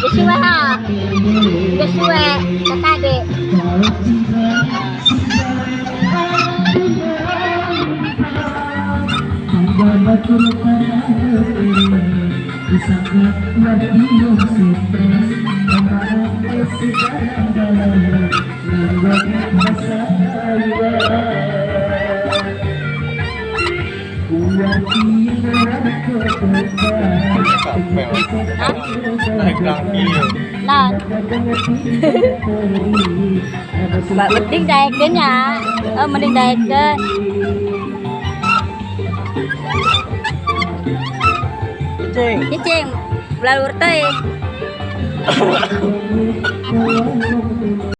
Kesuwe ha. Kesuwe ketade. Sangat wadih stres, adik. naik kaki Nah, Mbak mending naikin ya. mình mending naikin. cing Cicing, belalur teh.